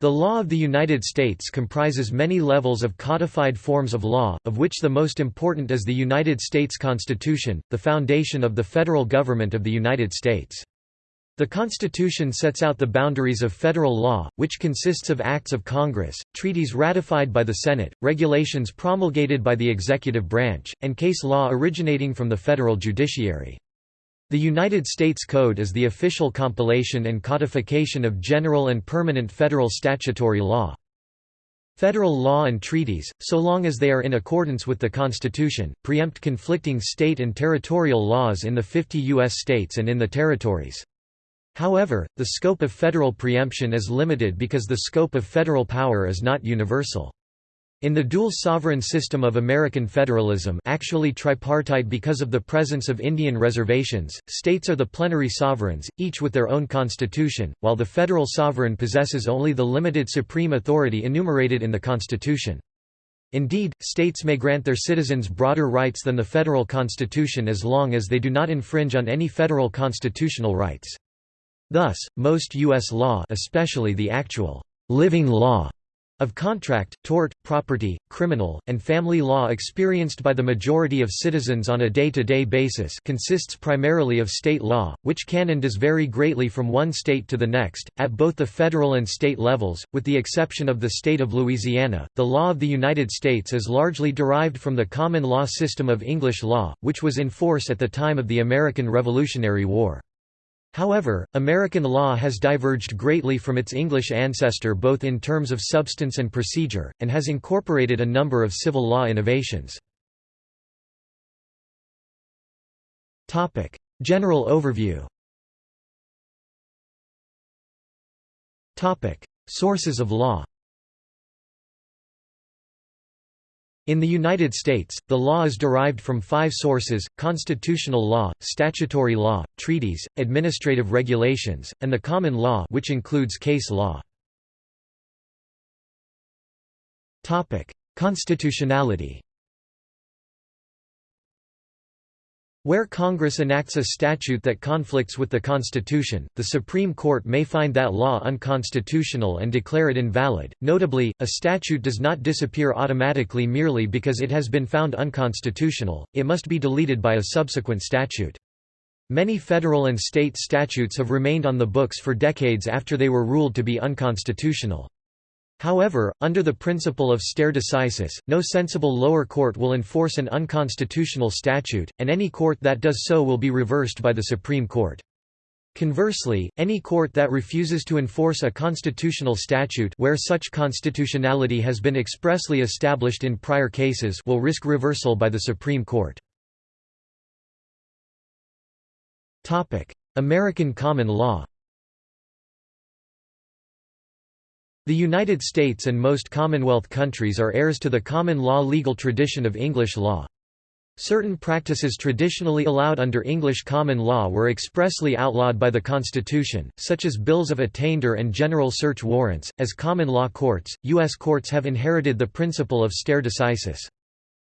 The law of the United States comprises many levels of codified forms of law, of which the most important is the United States Constitution, the foundation of the federal government of the United States. The Constitution sets out the boundaries of federal law, which consists of acts of Congress, treaties ratified by the Senate, regulations promulgated by the executive branch, and case law originating from the federal judiciary. The United States Code is the official compilation and codification of general and permanent federal statutory law. Federal law and treaties, so long as they are in accordance with the Constitution, preempt conflicting state and territorial laws in the 50 U.S. states and in the territories. However, the scope of federal preemption is limited because the scope of federal power is not universal. In the dual sovereign system of American federalism actually tripartite because of the presence of Indian reservations, states are the plenary sovereigns, each with their own constitution, while the federal sovereign possesses only the limited supreme authority enumerated in the Constitution. Indeed, states may grant their citizens broader rights than the federal constitution as long as they do not infringe on any federal constitutional rights. Thus, most U.S. law especially the actual living law of contract, tort, property, criminal, and family law experienced by the majority of citizens on a day-to-day -day basis consists primarily of state law, which can and does vary greatly from one state to the next, at both the federal and state levels, with the exception of the state of Louisiana. The law of the United States is largely derived from the common law system of English law, which was in force at the time of the American Revolutionary War. However, American law has diverged greatly from its English ancestor both in terms of substance and procedure, and has incorporated a number of civil law innovations. General overview Sources of law In the United States, the law is derived from five sources, constitutional law, statutory law, treaties, administrative regulations, and the common law which includes case law. Constitutionality Where Congress enacts a statute that conflicts with the Constitution, the Supreme Court may find that law unconstitutional and declare it invalid. Notably, a statute does not disappear automatically merely because it has been found unconstitutional, it must be deleted by a subsequent statute. Many federal and state statutes have remained on the books for decades after they were ruled to be unconstitutional. However, under the principle of stare decisis, no sensible lower court will enforce an unconstitutional statute, and any court that does so will be reversed by the Supreme Court. Conversely, any court that refuses to enforce a constitutional statute where such constitutionality has been expressly established in prior cases will risk reversal by the Supreme Court. American common law The United States and most Commonwealth countries are heirs to the common law legal tradition of English law. Certain practices traditionally allowed under English common law were expressly outlawed by the Constitution, such as bills of attainder and general search warrants. As common law courts, U.S. courts have inherited the principle of stare decisis.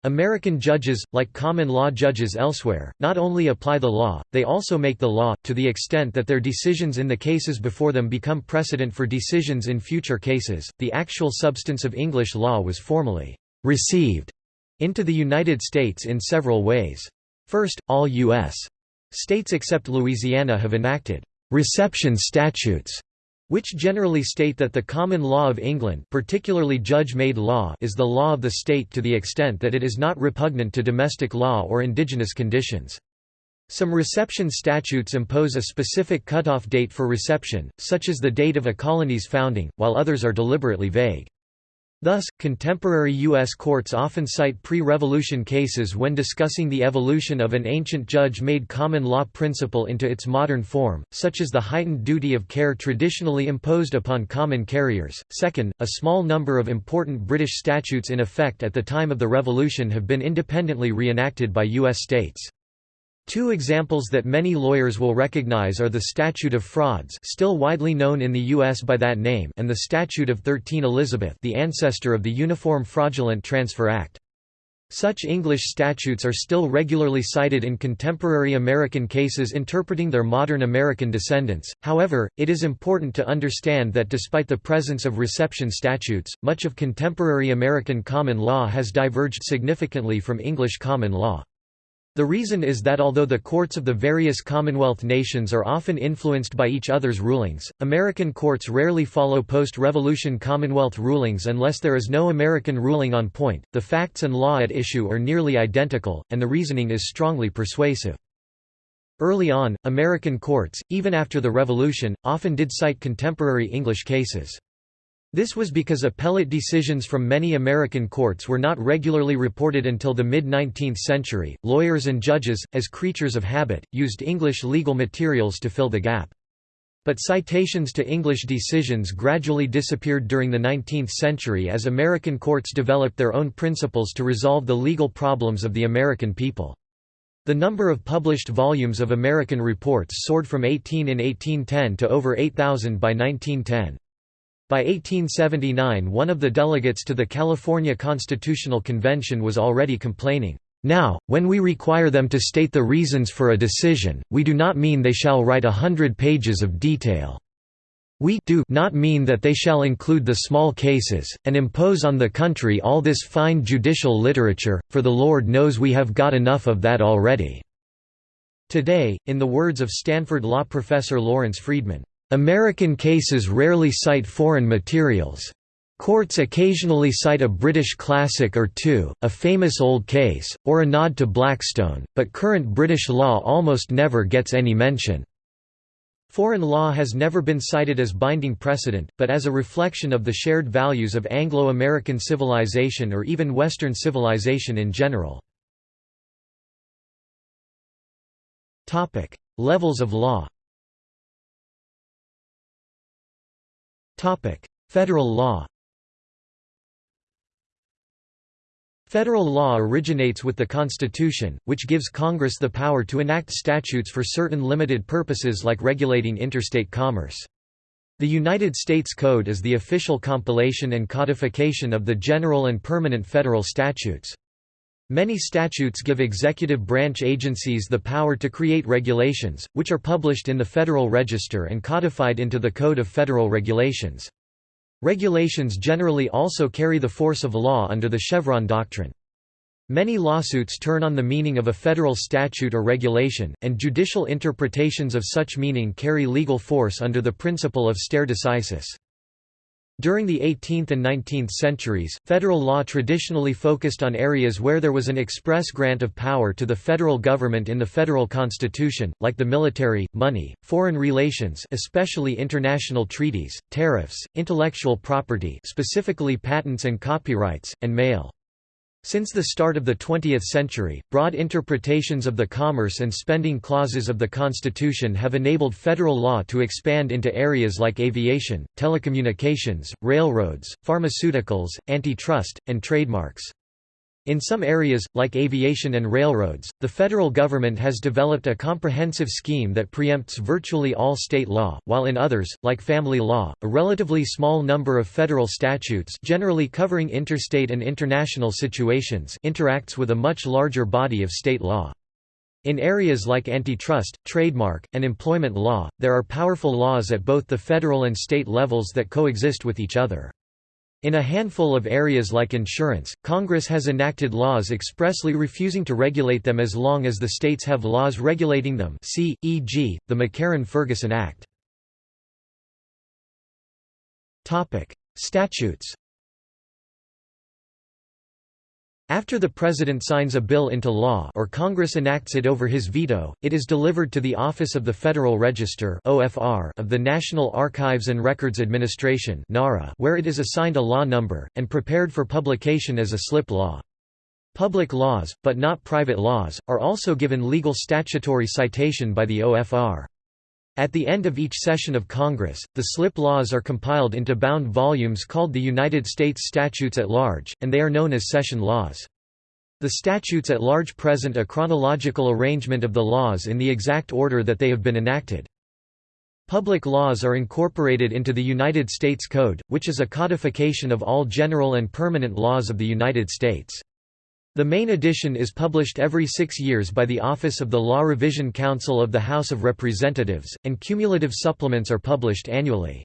American judges, like common law judges elsewhere, not only apply the law, they also make the law, to the extent that their decisions in the cases before them become precedent for decisions in future cases. The actual substance of English law was formally received into the United States in several ways. First, all U.S. states except Louisiana have enacted reception statutes which generally state that the common law of England particularly judge-made law is the law of the state to the extent that it is not repugnant to domestic law or indigenous conditions. Some reception statutes impose a specific cutoff date for reception, such as the date of a colony's founding, while others are deliberately vague. Thus, contemporary U.S. courts often cite pre-revolution cases when discussing the evolution of an ancient judge-made common law principle into its modern form, such as the heightened duty of care traditionally imposed upon common carriers. Second, a small number of important British statutes in effect at the time of the Revolution have been independently reenacted by U.S. states. Two examples that many lawyers will recognize are the Statute of Frauds still widely known in the U.S. by that name and the Statute of 13 Elizabeth the ancestor of the Uniform Fraudulent Transfer Act. Such English statutes are still regularly cited in contemporary American cases interpreting their modern American descendants, however, it is important to understand that despite the presence of reception statutes, much of contemporary American common law has diverged significantly from English common law. The reason is that although the courts of the various Commonwealth nations are often influenced by each other's rulings, American courts rarely follow post-revolution Commonwealth rulings unless there is no American ruling on point, the facts and law at issue are nearly identical, and the reasoning is strongly persuasive. Early on, American courts, even after the Revolution, often did cite contemporary English cases. This was because appellate decisions from many American courts were not regularly reported until the mid-19th century. Lawyers and judges, as creatures of habit, used English legal materials to fill the gap. But citations to English decisions gradually disappeared during the 19th century as American courts developed their own principles to resolve the legal problems of the American people. The number of published volumes of American reports soared from 18 in 1810 to over 8,000 by 1910. By 1879 one of the delegates to the California Constitutional Convention was already complaining, "...now, when we require them to state the reasons for a decision, we do not mean they shall write a hundred pages of detail. We do not mean that they shall include the small cases, and impose on the country all this fine judicial literature, for the Lord knows we have got enough of that already." Today, in the words of Stanford law professor Lawrence Friedman, American cases rarely cite foreign materials. Courts occasionally cite a British classic or two, a famous old case, or a nod to Blackstone, but current British law almost never gets any mention. Foreign law has never been cited as binding precedent, but as a reflection of the shared values of Anglo-American civilization or even Western civilization in general. Levels of law Federal law Federal law originates with the Constitution, which gives Congress the power to enact statutes for certain limited purposes like regulating interstate commerce. The United States Code is the official compilation and codification of the general and permanent federal statutes. Many statutes give executive branch agencies the power to create regulations, which are published in the Federal Register and codified into the Code of Federal Regulations. Regulations generally also carry the force of law under the Chevron doctrine. Many lawsuits turn on the meaning of a federal statute or regulation, and judicial interpretations of such meaning carry legal force under the principle of stare decisis. During the 18th and 19th centuries, federal law traditionally focused on areas where there was an express grant of power to the federal government in the federal constitution, like the military, money, foreign relations especially international treaties, tariffs, intellectual property specifically patents and copyrights, and mail. Since the start of the 20th century, broad interpretations of the commerce and spending clauses of the Constitution have enabled federal law to expand into areas like aviation, telecommunications, railroads, pharmaceuticals, antitrust, and trademarks. In some areas, like aviation and railroads, the federal government has developed a comprehensive scheme that preempts virtually all state law, while in others, like family law, a relatively small number of federal statutes generally covering interstate and international situations interacts with a much larger body of state law. In areas like antitrust, trademark, and employment law, there are powerful laws at both the federal and state levels that coexist with each other. In a handful of areas like insurance, Congress has enacted laws expressly refusing to regulate them as long as the states have laws regulating them see, e.g., the McCarran-Ferguson Act. Statutes After the President signs a bill into law or Congress enacts it over his veto, it is delivered to the Office of the Federal Register of the National Archives and Records Administration where it is assigned a law number, and prepared for publication as a slip law. Public laws, but not private laws, are also given legal statutory citation by the OFR. At the end of each session of Congress, the slip laws are compiled into bound volumes called the United States Statutes at Large, and they are known as session laws. The statutes at large present a chronological arrangement of the laws in the exact order that they have been enacted. Public laws are incorporated into the United States Code, which is a codification of all general and permanent laws of the United States. The main edition is published every six years by the Office of the Law Revision Council of the House of Representatives, and cumulative supplements are published annually.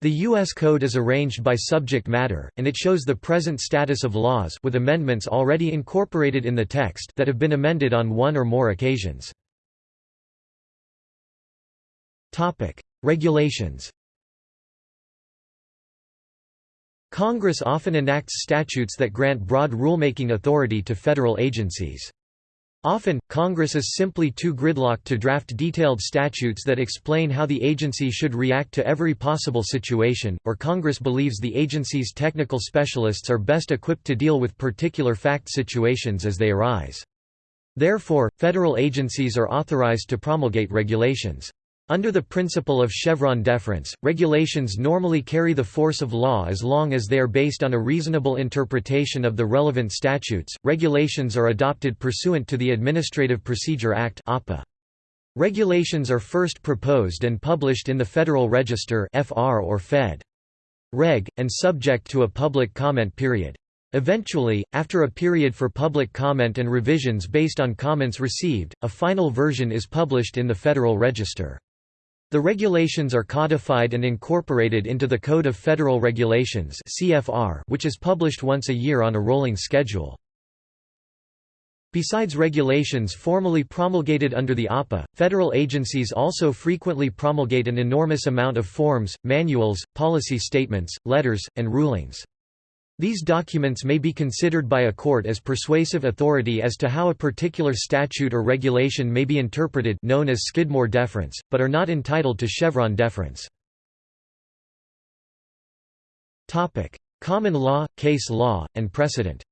The U.S. Code is arranged by subject matter, and it shows the present status of laws with amendments already incorporated in the text that have been amended on one or more occasions. Regulations Congress often enacts statutes that grant broad rulemaking authority to federal agencies. Often, Congress is simply too gridlocked to draft detailed statutes that explain how the agency should react to every possible situation, or Congress believes the agency's technical specialists are best equipped to deal with particular fact situations as they arise. Therefore, federal agencies are authorized to promulgate regulations. Under the principle of Chevron deference, regulations normally carry the force of law as long as they are based on a reasonable interpretation of the relevant statutes. Regulations are adopted pursuant to the Administrative Procedure Act (APA). Regulations are first proposed and published in the Federal Register (FR or Fed. Reg and subject to a public comment period. Eventually, after a period for public comment and revisions based on comments received, a final version is published in the Federal Register. The regulations are codified and incorporated into the Code of Federal Regulations which is published once a year on a rolling schedule. Besides regulations formally promulgated under the APA, federal agencies also frequently promulgate an enormous amount of forms, manuals, policy statements, letters, and rulings. These documents may be considered by a court as persuasive authority as to how a particular statute or regulation may be interpreted known as Skidmore deference, but are not entitled to Chevron deference. Common law, case law, and precedent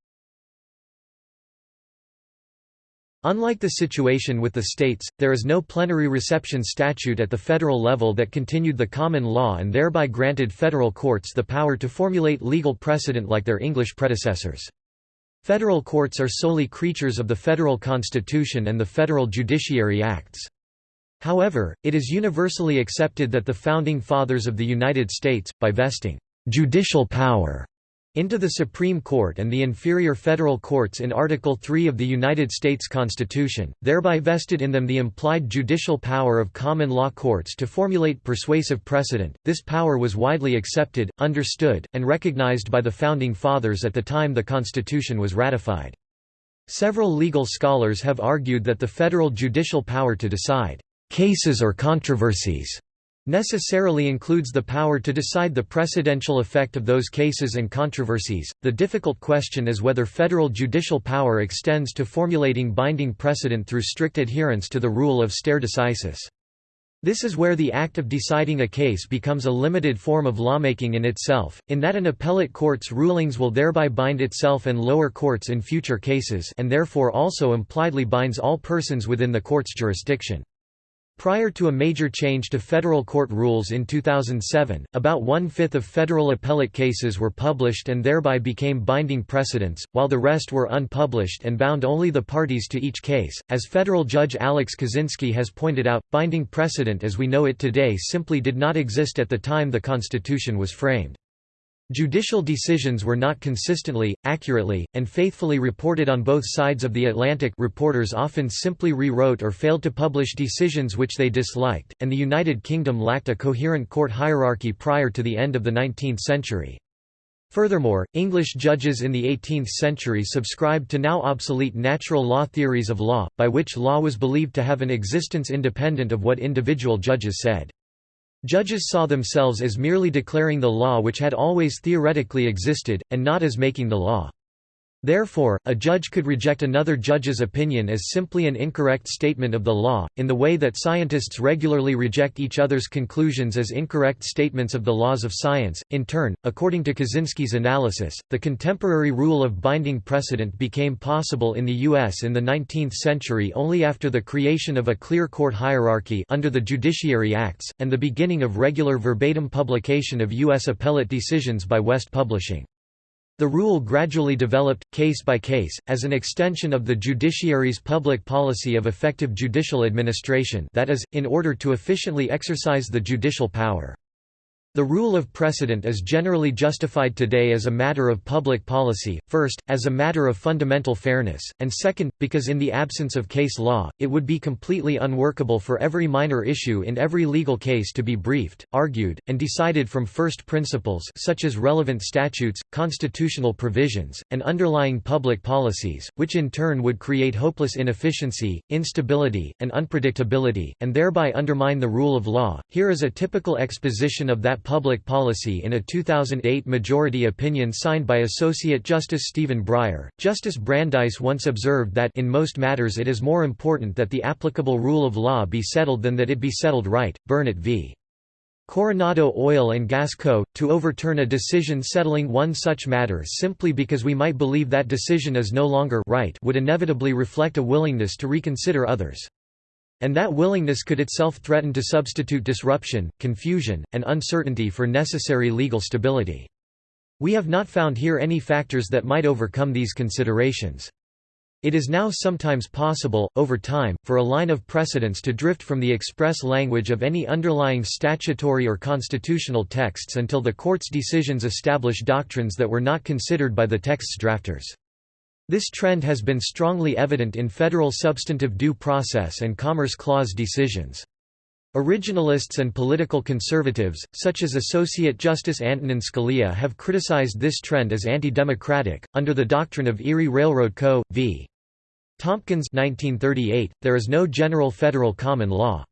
Unlike the situation with the states, there is no plenary reception statute at the federal level that continued the common law and thereby granted federal courts the power to formulate legal precedent like their English predecessors. Federal courts are solely creatures of the federal constitution and the federal judiciary acts. However, it is universally accepted that the Founding Fathers of the United States, by vesting judicial power into the Supreme Court and the inferior federal courts in Article 3 of the United States Constitution, thereby vested in them the implied judicial power of common law courts to formulate persuasive precedent. This power was widely accepted, understood, and recognized by the Founding Fathers at the time the Constitution was ratified. Several legal scholars have argued that the federal judicial power to decide cases or controversies necessarily includes the power to decide the precedential effect of those cases and controversies. The difficult question is whether federal judicial power extends to formulating binding precedent through strict adherence to the rule of stare decisis. This is where the act of deciding a case becomes a limited form of lawmaking in itself, in that an appellate court's rulings will thereby bind itself and lower courts in future cases and therefore also impliedly binds all persons within the court's jurisdiction. Prior to a major change to federal court rules in 2007, about one-fifth of federal appellate cases were published and thereby became binding precedents, while the rest were unpublished and bound only the parties to each case. As federal judge Alex Kozinski has pointed out, binding precedent as we know it today simply did not exist at the time the Constitution was framed. Judicial decisions were not consistently, accurately, and faithfully reported on both sides of the Atlantic reporters often simply rewrote or failed to publish decisions which they disliked, and the United Kingdom lacked a coherent court hierarchy prior to the end of the 19th century. Furthermore, English judges in the 18th century subscribed to now obsolete natural law theories of law, by which law was believed to have an existence independent of what individual judges said. Judges saw themselves as merely declaring the law which had always theoretically existed, and not as making the law. Therefore, a judge could reject another judge's opinion as simply an incorrect statement of the law, in the way that scientists regularly reject each other's conclusions as incorrect statements of the laws of science. In turn, according to Kozinski's analysis, the contemporary rule of binding precedent became possible in the U.S. in the 19th century only after the creation of a clear court hierarchy under the Judiciary Acts, and the beginning of regular verbatim publication of U.S. appellate decisions by West Publishing. The rule gradually developed, case by case, as an extension of the judiciary's public policy of effective judicial administration that is, in order to efficiently exercise the judicial power. The rule of precedent is generally justified today as a matter of public policy, first, as a matter of fundamental fairness, and second, because in the absence of case law, it would be completely unworkable for every minor issue in every legal case to be briefed, argued, and decided from first principles such as relevant statutes, constitutional provisions, and underlying public policies, which in turn would create hopeless inefficiency, instability, and unpredictability, and thereby undermine the rule of law. Here is a typical exposition of that public policy in a 2008 majority opinion signed by Associate Justice Stephen Breyer. Justice Brandeis once observed that in most matters it is more important that the applicable rule of law be settled than that it be settled right. Burnett v. Coronado Oil and Gas Co. To overturn a decision settling one such matter simply because we might believe that decision is no longer right would inevitably reflect a willingness to reconsider others. And that willingness could itself threaten to substitute disruption, confusion, and uncertainty for necessary legal stability. We have not found here any factors that might overcome these considerations. It is now sometimes possible, over time, for a line of precedence to drift from the express language of any underlying statutory or constitutional texts until the court's decisions establish doctrines that were not considered by the text's drafters. This trend has been strongly evident in federal substantive due process and Commerce Clause decisions. Originalists and political conservatives, such as Associate Justice Antonin Scalia have criticized this trend as anti-democratic. Under the doctrine of Erie Railroad Co. v. Tompkins 1938, there is no general federal common law.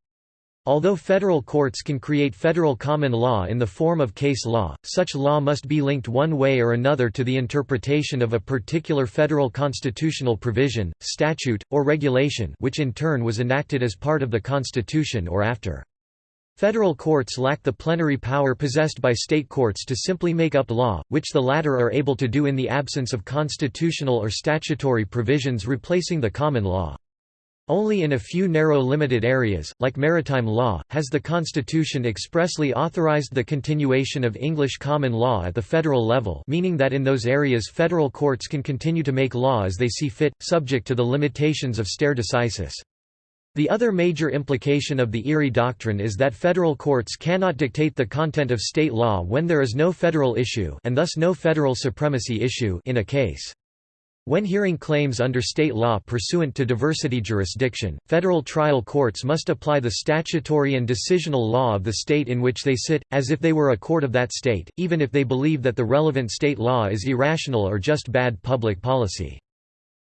Although federal courts can create federal common law in the form of case law, such law must be linked one way or another to the interpretation of a particular federal constitutional provision, statute, or regulation which in turn was enacted as part of the Constitution or after. Federal courts lack the plenary power possessed by state courts to simply make up law, which the latter are able to do in the absence of constitutional or statutory provisions replacing the common law. Only in a few narrow limited areas, like maritime law, has the Constitution expressly authorized the continuation of English common law at the federal level meaning that in those areas federal courts can continue to make law as they see fit, subject to the limitations of stare decisis. The other major implication of the Erie Doctrine is that federal courts cannot dictate the content of state law when there is no federal issue and thus no federal supremacy issue in a case. When hearing claims under state law pursuant to diversity jurisdiction, federal trial courts must apply the statutory and decisional law of the state in which they sit, as if they were a court of that state, even if they believe that the relevant state law is irrational or just bad public policy.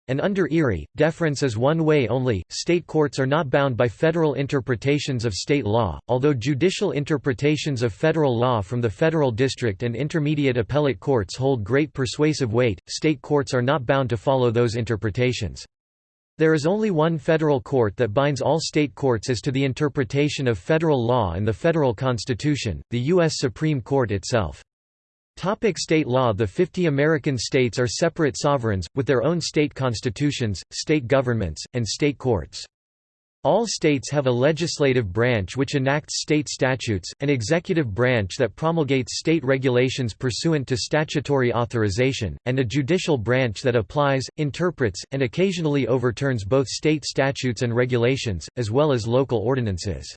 And under Erie, deference is one way only. State courts are not bound by federal interpretations of state law, although judicial interpretations of federal law from the federal district and intermediate appellate courts hold great persuasive weight. State courts are not bound to follow those interpretations. There is only one federal court that binds all state courts as to the interpretation of federal law and the federal constitution, the U.S. Supreme Court itself. Topic state law The 50 American states are separate sovereigns, with their own state constitutions, state governments, and state courts. All states have a legislative branch which enacts state statutes, an executive branch that promulgates state regulations pursuant to statutory authorization, and a judicial branch that applies, interprets, and occasionally overturns both state statutes and regulations, as well as local ordinances.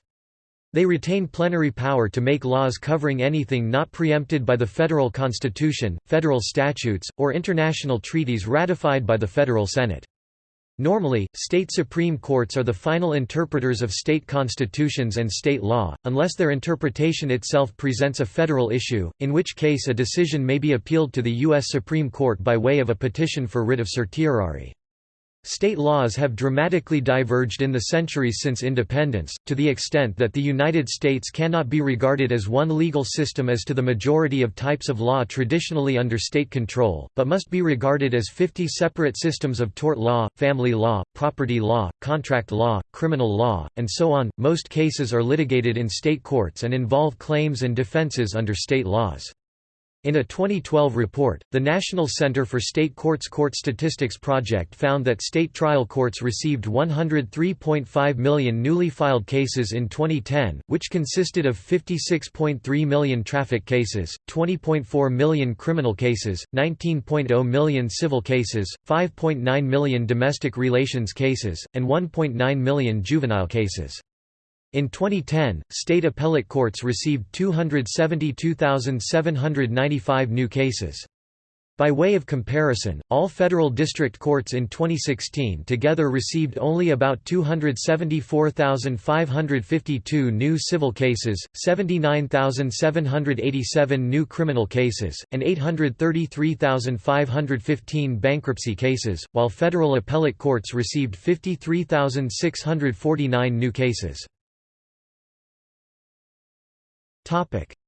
They retain plenary power to make laws covering anything not preempted by the federal constitution, federal statutes, or international treaties ratified by the federal Senate. Normally, state supreme courts are the final interpreters of state constitutions and state law, unless their interpretation itself presents a federal issue, in which case a decision may be appealed to the U.S. Supreme Court by way of a petition for writ of certiorari. State laws have dramatically diverged in the centuries since independence, to the extent that the United States cannot be regarded as one legal system as to the majority of types of law traditionally under state control, but must be regarded as 50 separate systems of tort law, family law, property law, contract law, criminal law, and so on. Most cases are litigated in state courts and involve claims and defenses under state laws. In a 2012 report, the National Center for State Courts Court Statistics Project found that state trial courts received 103.5 million newly filed cases in 2010, which consisted of 56.3 million traffic cases, 20.4 million criminal cases, 19.0 million civil cases, 5.9 million domestic relations cases, and 1.9 million juvenile cases. In 2010, state appellate courts received 272,795 new cases. By way of comparison, all federal district courts in 2016 together received only about 274,552 new civil cases, 79,787 new criminal cases, and 833,515 bankruptcy cases, while federal appellate courts received 53,649 new cases.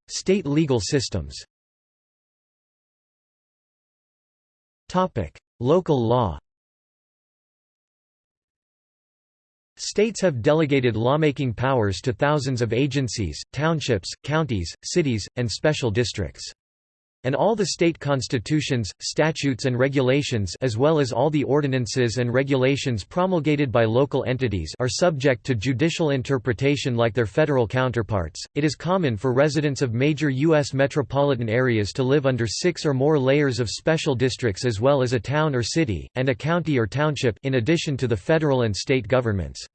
State legal systems. Topic: Local law. States have delegated lawmaking powers to thousands of agencies, townships, counties, cities, and special districts and all the state constitutions, statutes and regulations as well as all the ordinances and regulations promulgated by local entities are subject to judicial interpretation like their federal counterparts. It is common for residents of major US metropolitan areas to live under 6 or more layers of special districts as well as a town or city and a county or township in addition to the federal and state governments.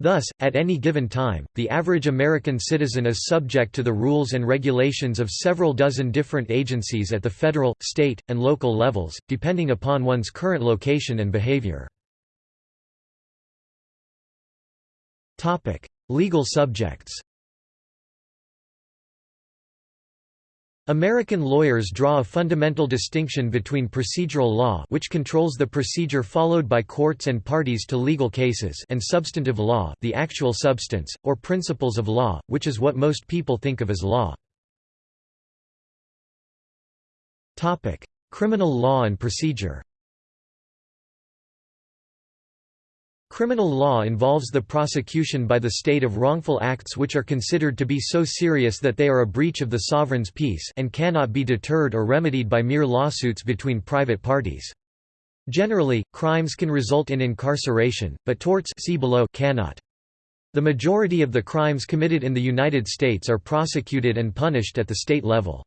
Thus, at any given time, the average American citizen is subject to the rules and regulations of several dozen different agencies at the federal, state, and local levels, depending upon one's current location and behavior. Legal subjects American lawyers draw a fundamental distinction between procedural law which controls the procedure followed by courts and parties to legal cases and substantive law the actual substance, or principles of law, which is what most people think of as law. Criminal law and procedure Criminal law involves the prosecution by the state of wrongful acts which are considered to be so serious that they are a breach of the sovereign's peace and cannot be deterred or remedied by mere lawsuits between private parties. Generally, crimes can result in incarceration, but torts see below cannot. The majority of the crimes committed in the United States are prosecuted and punished at the state level.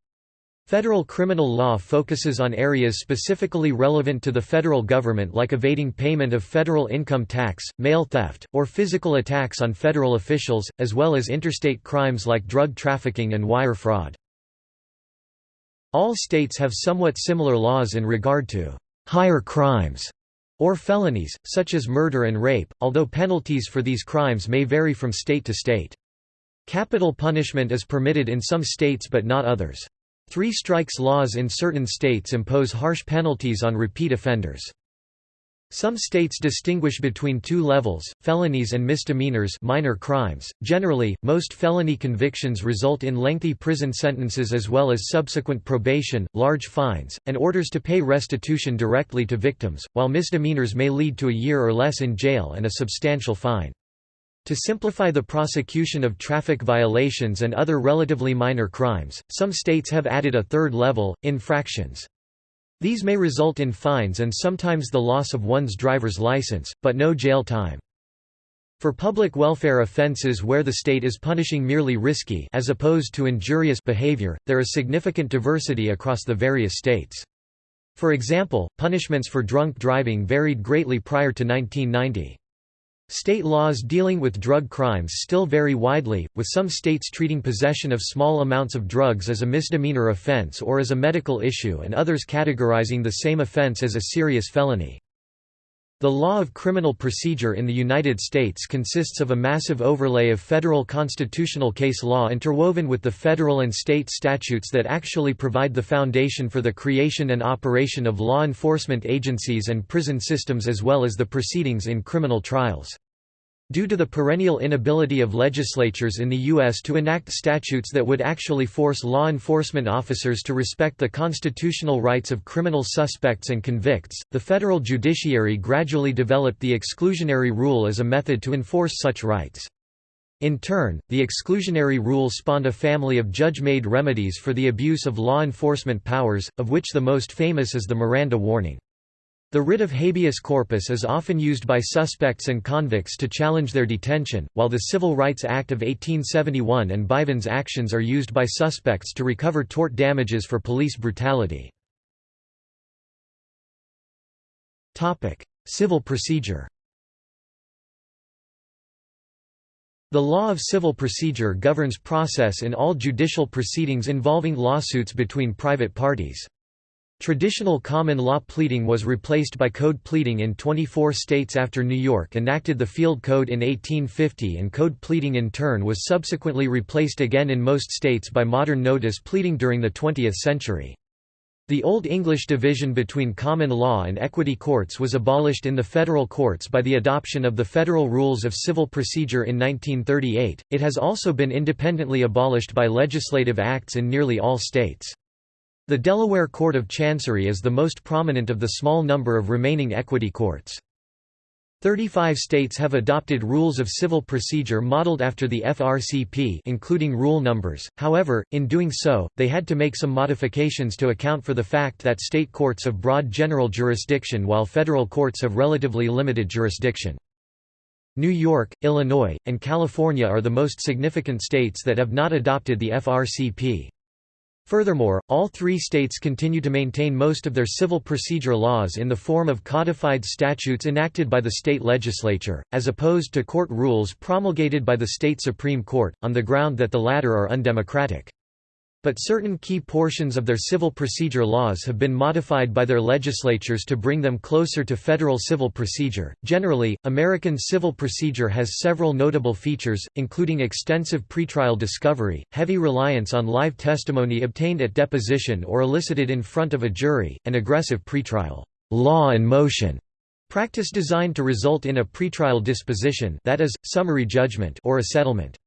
Federal criminal law focuses on areas specifically relevant to the federal government like evading payment of federal income tax, mail theft, or physical attacks on federal officials, as well as interstate crimes like drug trafficking and wire fraud. All states have somewhat similar laws in regard to higher crimes or felonies, such as murder and rape, although penalties for these crimes may vary from state to state. Capital punishment is permitted in some states but not others. Three strikes laws in certain states impose harsh penalties on repeat offenders. Some states distinguish between two levels, felonies and misdemeanors minor crimes. Generally, most felony convictions result in lengthy prison sentences as well as subsequent probation, large fines, and orders to pay restitution directly to victims, while misdemeanors may lead to a year or less in jail and a substantial fine. To simplify the prosecution of traffic violations and other relatively minor crimes, some states have added a third level, infractions. These may result in fines and sometimes the loss of one's driver's license, but no jail time. For public welfare offenses where the state is punishing merely risky as opposed to injurious behavior, there is significant diversity across the various states. For example, punishments for drunk driving varied greatly prior to 1990. State laws dealing with drug crimes still vary widely, with some states treating possession of small amounts of drugs as a misdemeanor offense or as a medical issue and others categorizing the same offense as a serious felony. The law of criminal procedure in the United States consists of a massive overlay of federal constitutional case law interwoven with the federal and state statutes that actually provide the foundation for the creation and operation of law enforcement agencies and prison systems as well as the proceedings in criminal trials. Due to the perennial inability of legislatures in the U.S. to enact statutes that would actually force law enforcement officers to respect the constitutional rights of criminal suspects and convicts, the federal judiciary gradually developed the exclusionary rule as a method to enforce such rights. In turn, the exclusionary rule spawned a family of judge-made remedies for the abuse of law enforcement powers, of which the most famous is the Miranda warning. The writ of habeas corpus is often used by suspects and convicts to challenge their detention, while the Civil Rights Act of 1871 and Bivens actions are used by suspects to recover tort damages for police brutality. Civil procedure The law of civil procedure governs process in all judicial proceedings involving lawsuits between private parties. Traditional common law pleading was replaced by code pleading in 24 states after New York enacted the Field Code in 1850 and code pleading in turn was subsequently replaced again in most states by modern notice pleading during the 20th century. The Old English division between common law and equity courts was abolished in the federal courts by the adoption of the Federal Rules of Civil Procedure in 1938. It has also been independently abolished by legislative acts in nearly all states. The Delaware Court of Chancery is the most prominent of the small number of remaining equity courts. Thirty-five states have adopted rules of civil procedure modeled after the FRCP including rule numbers, however, in doing so, they had to make some modifications to account for the fact that state courts have broad general jurisdiction while federal courts have relatively limited jurisdiction. New York, Illinois, and California are the most significant states that have not adopted the FRCP. Furthermore, all three states continue to maintain most of their civil procedure laws in the form of codified statutes enacted by the state legislature, as opposed to court rules promulgated by the state Supreme Court, on the ground that the latter are undemocratic but certain key portions of their civil procedure laws have been modified by their legislatures to bring them closer to federal civil procedure. Generally, American civil procedure has several notable features, including extensive pretrial discovery, heavy reliance on live testimony obtained at deposition or elicited in front of a jury, and aggressive pretrial law and motion practice designed to result in a pretrial disposition that is, summary judgment or a settlement.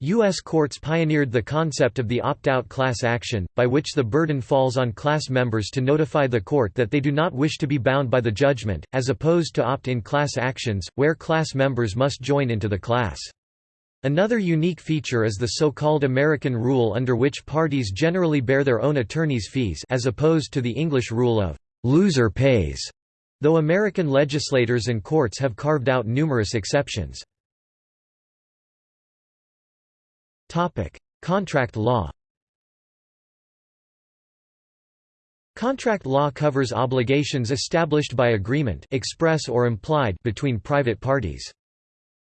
U.S. courts pioneered the concept of the opt-out class action, by which the burden falls on class members to notify the court that they do not wish to be bound by the judgment, as opposed to opt-in class actions, where class members must join into the class. Another unique feature is the so-called American rule under which parties generally bear their own attorney's fees as opposed to the English rule of «loser pays», though American legislators and courts have carved out numerous exceptions. Topic: Contract law. Contract law covers obligations established by agreement express or implied between private parties.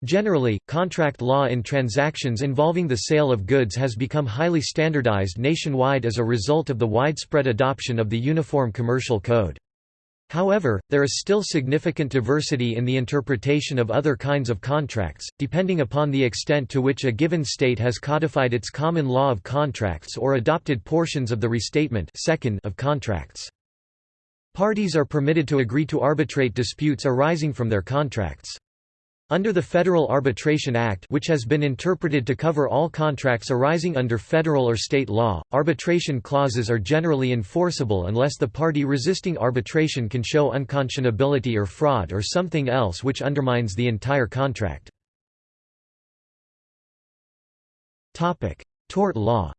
Generally, contract law in transactions involving the sale of goods has become highly standardized nationwide as a result of the widespread adoption of the Uniform Commercial Code. However, there is still significant diversity in the interpretation of other kinds of contracts, depending upon the extent to which a given state has codified its common law of contracts or adopted portions of the restatement second of contracts. Parties are permitted to agree to arbitrate disputes arising from their contracts. Under the Federal Arbitration Act which has been interpreted to cover all contracts arising under federal or state law, arbitration clauses are generally enforceable unless the party resisting arbitration can show unconscionability or fraud or something else which undermines the entire contract. Tort law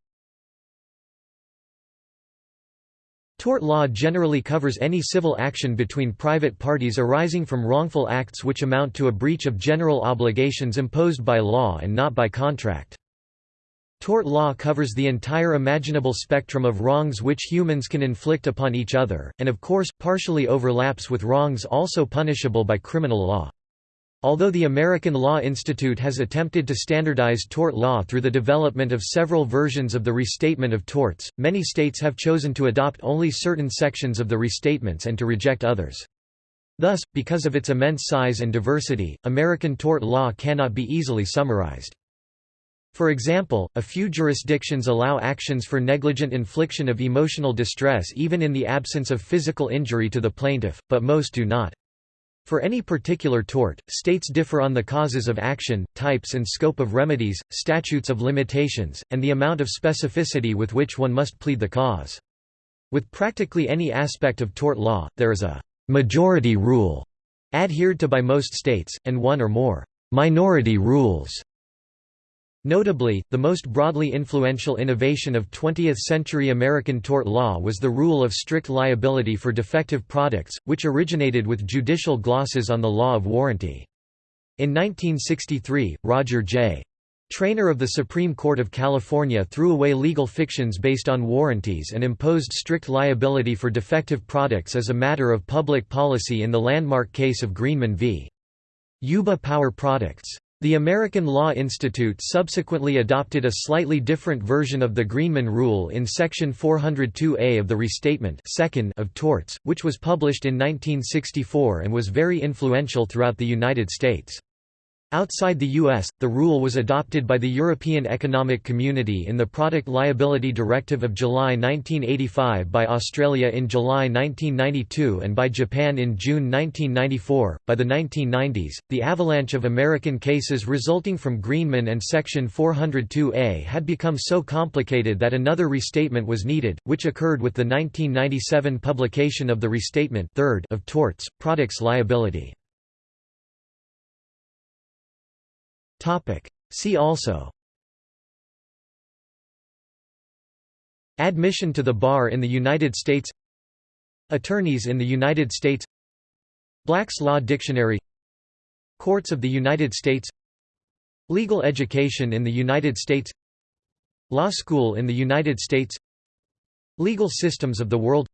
Tort law generally covers any civil action between private parties arising from wrongful acts which amount to a breach of general obligations imposed by law and not by contract. Tort law covers the entire imaginable spectrum of wrongs which humans can inflict upon each other, and of course, partially overlaps with wrongs also punishable by criminal law. Although the American Law Institute has attempted to standardize tort law through the development of several versions of the Restatement of Torts, many states have chosen to adopt only certain sections of the restatements and to reject others. Thus, because of its immense size and diversity, American tort law cannot be easily summarized. For example, a few jurisdictions allow actions for negligent infliction of emotional distress even in the absence of physical injury to the plaintiff, but most do not. For any particular tort, states differ on the causes of action, types and scope of remedies, statutes of limitations, and the amount of specificity with which one must plead the cause. With practically any aspect of tort law, there is a «majority rule» adhered to by most states, and one or more «minority rules» Notably, the most broadly influential innovation of 20th-century American tort law was the rule of strict liability for defective products, which originated with judicial glosses on the law of warranty. In 1963, Roger J. Traynor of the Supreme Court of California threw away legal fictions based on warranties and imposed strict liability for defective products as a matter of public policy in the landmark case of Greenman v. Yuba Power Products. The American Law Institute subsequently adopted a slightly different version of the Greenman Rule in Section 402A of the Restatement second of Torts, which was published in 1964 and was very influential throughout the United States. Outside the U.S., the rule was adopted by the European Economic Community in the Product Liability Directive of July 1985 by Australia in July 1992 and by Japan in June 1994. By the 1990s, the avalanche of American cases resulting from Greenman and Section 402A had become so complicated that another restatement was needed, which occurred with the 1997 publication of the Restatement third of Torts, Products Liability. See also. Admission to the bar in the United States. Attorneys in the United States. Black's Law Dictionary. Courts of the United States. Legal education in the United States. Law School in the United States. Legal systems of the world.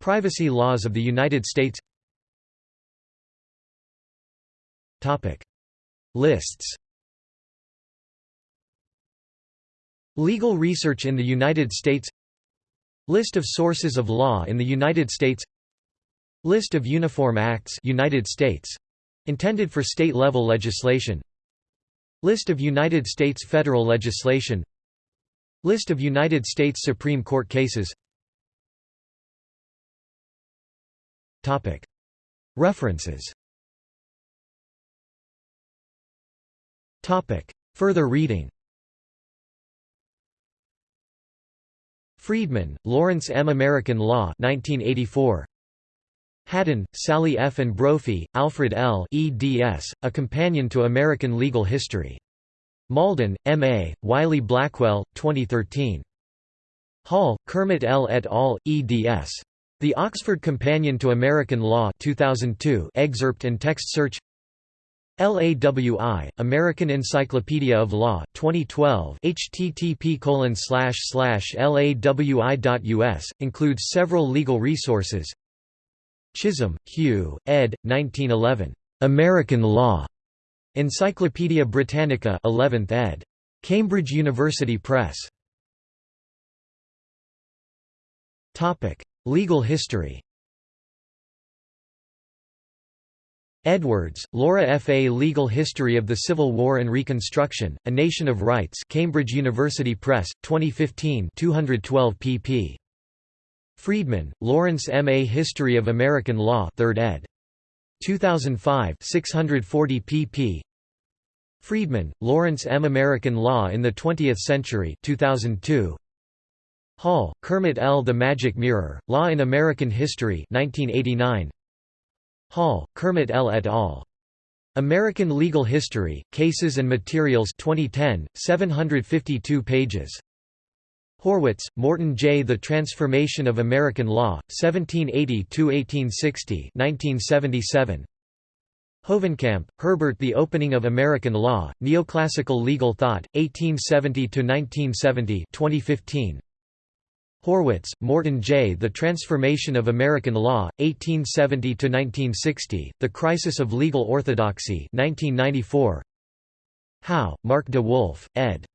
Privacy laws of the United States Lists. Legal research in the United States. List of sources of law in the United States. List of Uniform Acts United States. Intended for state-level legislation. List of United States federal legislation. List of United States Supreme Court cases. References Further reading Friedman, Lawrence M. American Law 1984. Hadden, Sally F. and Brophy, Alfred L. eds, A Companion to American Legal History. Malden, M. A., Wiley Blackwell, 2013. Hall, Kermit L. et al., eds. The Oxford Companion to American Law 2002 excerpt and text search LAWI, American Encyclopedia of Law, 2012 http lawi.us, includes several legal resources Chisholm, Hugh, ed. 1911. American Law. Encyclopædia Britannica 11th ed. Cambridge University Press. Legal history Edwards, Laura F. A Legal History of the Civil War and Reconstruction, A Nation of Rights Cambridge University Press, 2015 212 pp. Friedman, Lawrence M. A History of American Law 3rd ed. 2005 640 pp. Friedman, Lawrence M. American Law in the Twentieth Century 2002. Hall, Kermit L. The Magic Mirror, Law in American History 1989. Hall, Kermit L. et al. American Legal History, Cases and Materials 2010, 752 pages. Horwitz, Morton J. The Transformation of American Law, 1780–1860 1977. Hovenkamp, Herbert The Opening of American Law, Neoclassical Legal Thought, 1870–1970 2015. Horwitz, Morton J. The Transformation of American Law, 1870–1960, The Crisis of Legal Orthodoxy 1994. Howe, Mark de Wolf, ed.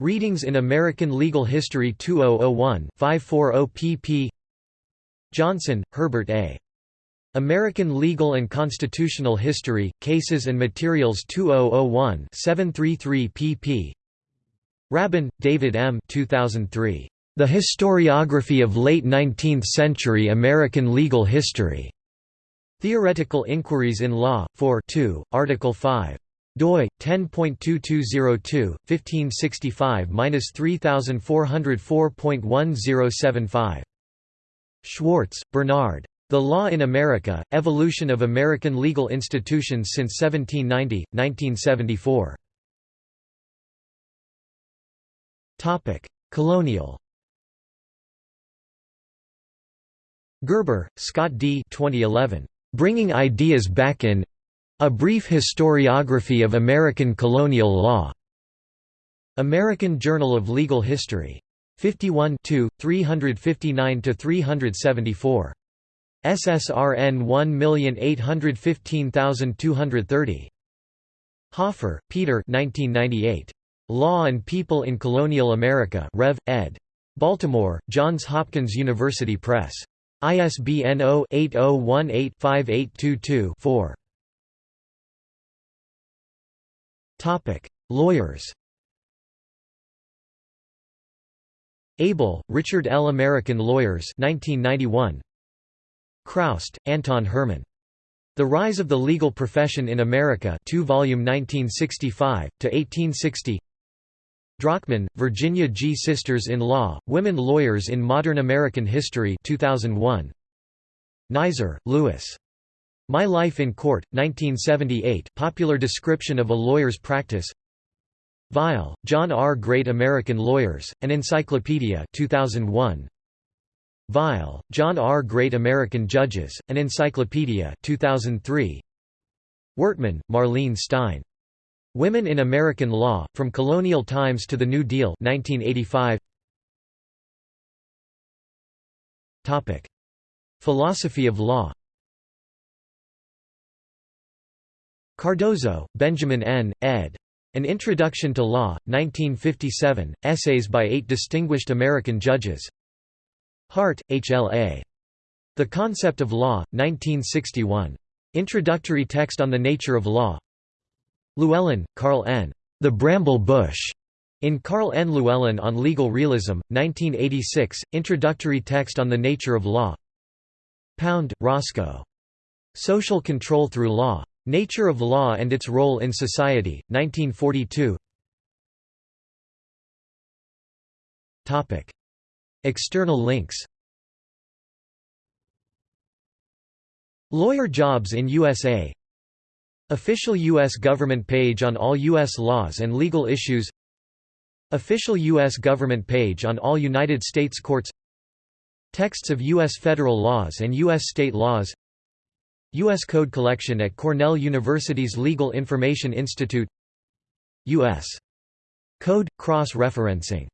Readings in American Legal History 2001 540 pp. Johnson, Herbert A. American Legal and Constitutional History, Cases and Materials 2001 733 pp. Rabban, David M. 2003. The Historiography of Late Nineteenth-Century American Legal History. Theoretical Inquiries in Law, 4 2, Article 5 doi 10.2202 1565-3404.1075 Schwartz, Bernard. The Law in America: Evolution of American Legal Institutions since 1790 1974 Topic: Colonial Gerber, Scott D. 2011. Bringing Ideas Back in A Brief Historiography of American Colonial Law. American Journal of Legal History. 51 359–374. SSRN 1815230. Hoffer, Peter 1998. Law and People in Colonial America Rev. ed. Baltimore, Johns Hopkins University Press. ISBN 0-8018-5822-4. Lawyers Abel, Richard L. American Lawyers 1991. Chroust, Anton Herman. The Rise of the Legal Profession in America 2 volume 1965, to 1860 Drachman, Virginia G. Sisters in Law, Women Lawyers in Modern American History 2001. Nizer, Louis. My Life in Court, 1978 popular description of a lawyer's practice Weil, John R. Great American Lawyers, An Encyclopedia 2001. Weil, John R. Great American Judges, An Encyclopedia 2003. Wortman, Marlene Stein. Women in American Law, From Colonial Times to the New Deal 1985. Philosophy of law Cardozo, Benjamin N., ed. An Introduction to Law, 1957, essays by eight distinguished American judges Hart, H. L. A. The Concept of Law, 1961. Introductory text on the nature of law Llewellyn, Karl N. The Bramble Bush. In Karl N. Llewellyn on Legal Realism, 1986, Introductory text on the nature of law Pound, Roscoe. Social Control Through Law. Nature of Law and Its Role in Society, 1942 External links Lawyer jobs in USA Official U.S. government page on all U.S. laws and legal issues Official U.S. government page on all United States courts Texts of U.S. federal laws and U.S. state laws U.S. Code Collection at Cornell University's Legal Information Institute U.S. Code – Cross-referencing